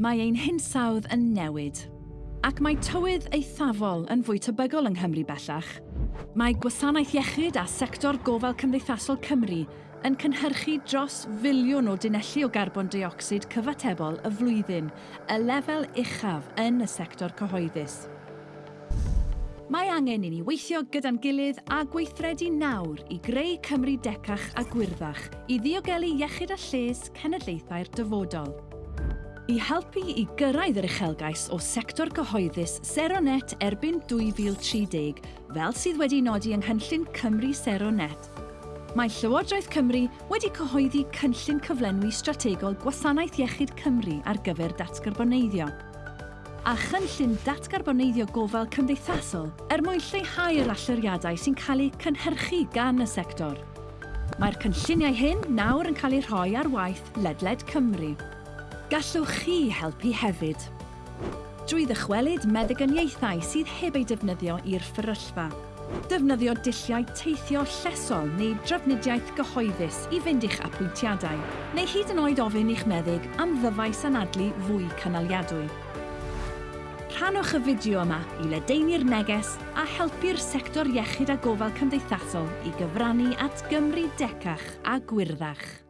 mae ein hinsawdd yn newid. Ac mae tywydd eithafol yn fwy tebygol yng Nghymru bellach. Mae gwasanaeth iechyd a sector gofal cymdeithasol Cymru yn cynhyrchu dros filiwn o dinelli o garbon dioxid cyfatebol y flwyddyn, y lefel uchaf yn y sector cyhoeddus. Mae angen i ni weithio gyda'n gilydd a gweithredu nawr i greu Cymru decach a gwirddach i ddiogelu iechyd a lles cenedlaethau'r dyfodol i helpu i gyrraedd yr uchelgais o sector cyhoeddus Seronet erbyn 2030, fel sydd wedi nodi yng Nghynllun Cymru Seronet. Mae Llywodraeth Cymru wedi cyhoeddi cynllun cyflenwi strategol Gwasanaeth Iechyd Cymru ar gyfer datgarboneiddio. A chynllun datgarboneiddio gofal cymdeithasol er mwyn lleihau yr allyriadau sy'n cael eu cynhyrchu gan y sector. Mae'r cynlluniau hyn nawr yn cael eu rhoi ar waith Ledled Cymru gallwch chi helpu hefyd. Drwy ddychwelyd meddyganiaethau sydd heb eu defnyddio i'r fferyllfa. Defnyddio dilliau teithio llesol neu drafnidiaeth gyhoeddus i fynd i'ch apwyntiadau, neu hyd yn oed ofyn i'ch meddyg am ddyfais anadlu fwy cynaliadwy. Rhanwch y fideo yma i ledeini'r neges a helpu'r sector iechyd a gofal cymdeithasol i gyfrannu at Gymru decach a gwirddach.